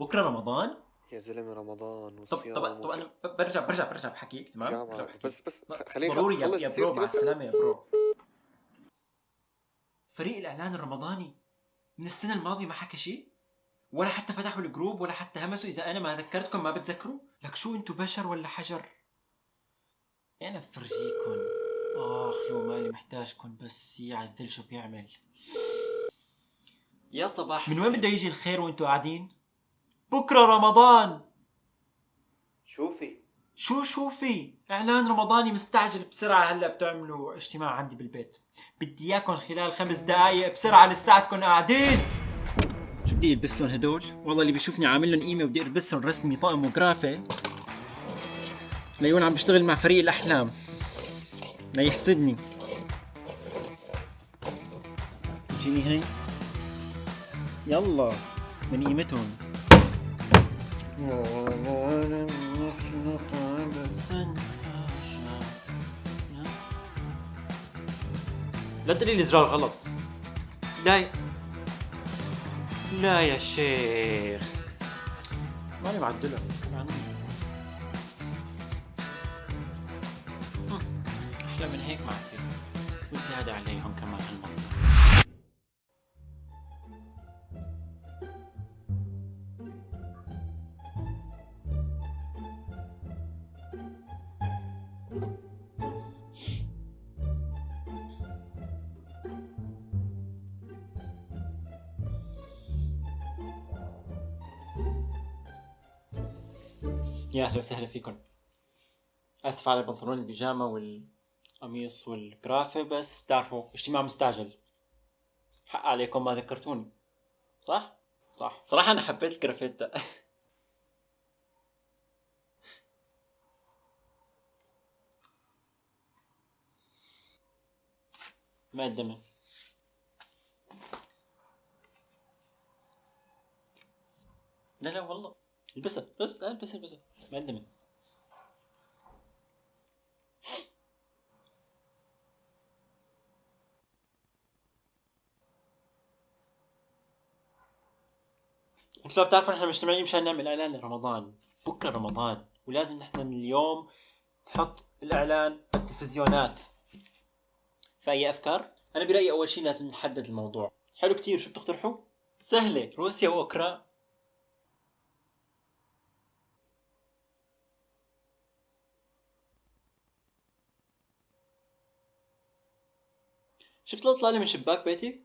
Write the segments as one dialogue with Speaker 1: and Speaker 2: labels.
Speaker 1: بكرة رمضان؟
Speaker 2: يا زلمة رمضان
Speaker 1: طب
Speaker 2: وصيام
Speaker 1: طب طب
Speaker 2: وج-
Speaker 1: أنا برجع برجع برجع بحكيك تمام؟ برجع بحكيك.
Speaker 2: بس بس
Speaker 1: ب-
Speaker 2: خ- خليني
Speaker 1: ضروري يا, يا
Speaker 2: bro
Speaker 1: مع السلامة يا bro. فريق الإعلان الرمضاني من السنة الماضية ما حكى شيء؟ ولا حتى فتحوا ال group ولا حتى همسوا إذا أنا ما ذكرتكم ما بتذكروا؟ لك شو أنتوا بشر ولا حجر؟ أنا بفرجيكم آخ لو مالي محتاجكم بس يعدل شو بيعمل. يا صباح من وين بده يجي الخير وأنتوا قاعدين؟ بكرة رمضان.
Speaker 2: شوفي.
Speaker 1: شو شو في إعلان رمضاني مستعجل بسرعة هلأ بتعملوا اجتماع عندي بالبيت. بدي إياكم خلال خمس دقائق بسرعة لساتكم قاعدين. شو بدي البس لهم هدول؟ والله اللي بيشوفني عامل لهم قيمه بدي البس لهم رسمي طقم وجرافي. ليون عم بشتغل مع فريق الأحلام. لا يحسدني جيني هي يلا من قيمتهم. لا تقولي لي زرار غلط. لا ي... لا يا شيخ. ماني معدلها أحلى من هيك ما في وزيادة عليهم كمان هالمنظر يا أهلا وسهلا فيكم. آسف على بنطلون البيجامة والقميص والجرافي بس بتعرفوا اجتماع مستعجل. حق عليكم ما ذكرتوني. صح؟ صح. صراحة أنا حبيت الجرافيتا ما الدمن لا لا والله. البسها بس البسها البسها الدمن أنتوا بتعرفوا نحن مجتمعين مشان نعمل إعلان لرمضان. بكرة رمضان ولازم نحن من اليوم نحط الإعلان على التلفزيونات. فاي أفكار؟ أنا برأيي أول شيء لازم نحدد الموضوع. حلو كتير. شو بتقترحوا؟ سهلة. روسيا وأوكرا. شفت الاطلاله من شباك بيتي؟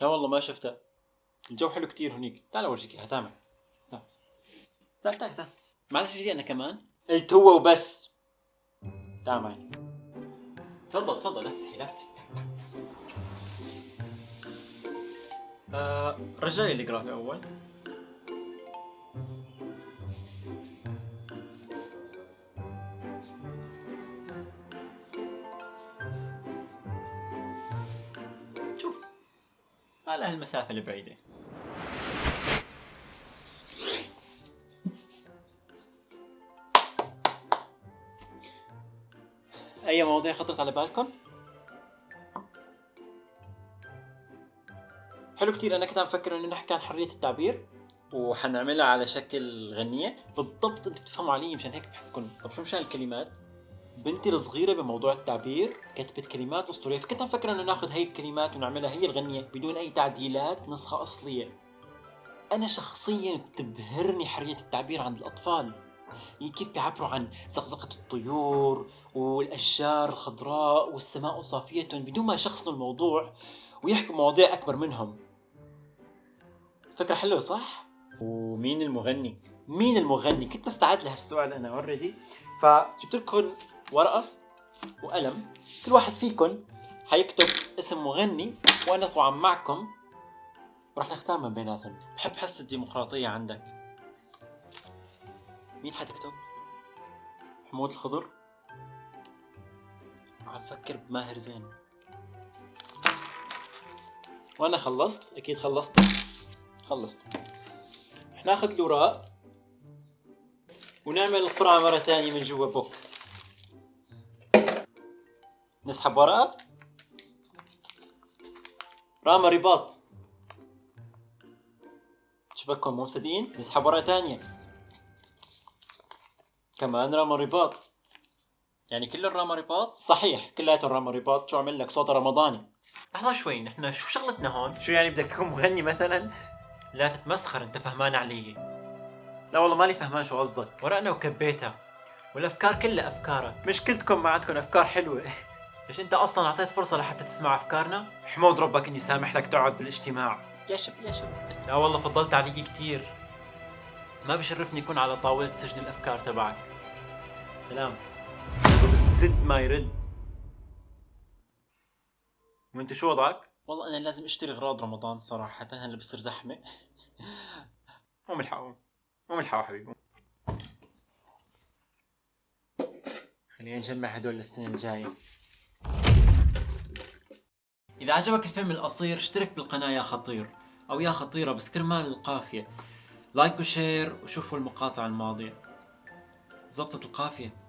Speaker 1: لا والله ما شفتها. الجو حلو كتير هنيك. تعال اورجيك إياها تعال تعال تعال تعال. معلش أجي أنا كمان؟ قلت هو وبس. تعال معي. تفضل تفضل. لا تستحي لا تستحي. آه رجع لي الجرافي أول. على هالمسافة البعيدة أي مواضيع خطرت على بالكم؟ حلو كتير أنا كنت عم فكر إنه نحكي عن حرية التعبير وحنعملها على شكل غنية بالضبط أنتوا بتفهموا علي مشان هيك بحبكم طب شو مشان الكلمات؟ بنتي الصغيرة بموضوع التعبير كتبت كلمات أسطورية فكنت عم فكر إنه ناخذ هي الكلمات ونعملها هي الغنية بدون أي تعديلات نسخة أصلية أنا شخصيا بتبهرني حرية التعبير عند الأطفال يعني كيف بيعبروا عن زقزقة الطيور والأشجار الخضراء والسماء صافية بدون ما يشخصنوا الموضوع ويحكوا مواضيع أكبر منهم فكرة حلوة صح؟ ومين المغني؟ مين المغني؟ كنت مستعد لهالسؤال أنا اوريدي فجبت لكم ورقة وقلم. كل واحد فيكم حيكتب اسم مغني وأنا طبعا معكم. ورح نختار من بيناتهم بحب حس الديمقراطية عندك. مين حتكتب؟ محمود الخضر. عم فكر بماهر زين. وأنا خلصت. أكيد خلصت. خلصت. رح ناخذ الاوراق ونعمل القرعة مرة تانية من جوا بوكس. نسحب ورقة. راما رباط شبكهم مو مصدقين نسحب ورقة تانية. كمان رامى رباط يعني كل الرامى رباط؟ صحيح كلياتهم رامى رباط شو عمل لك صوت رمضاني. لحظة شوي نحن شو شغلتنا هون؟ شو يعني بدك تكون مغني مثلا؟ لا تتمسخر أنت فهمان علي. لا والله مالي فهمان شو قصدك. ورقنا وكبيتها والأفكار كلها أفكارك. مشكلتكم ما عندكم أفكار حلوة. ليش أنت أصلا أعطيت فرصة لحتى تسمع أفكارنا؟ حمود ربك إني سامح لك تقعد بالاجتماع. يا شب يا شب. لا والله فضلت علي كثير ما بشرفني يكون على طاولة سجن الأفكار تبعك. سلام. بالسد ما يرد. وأنت شو وضعك؟ والله أنا لازم أشتري أغراض رمضان صراحة هلا بصير زحمة. مو ملحقهم مو ملحقوا حبيبي. خلينا نجمع هدول للسنة الجاية. إذا عجبك الفيلم القصير اشترك بالقناة يا خطير أو يا خطيرة بس كرمال القافية. like و share وشوفوا المقاطع الماضية. زبطت القافية.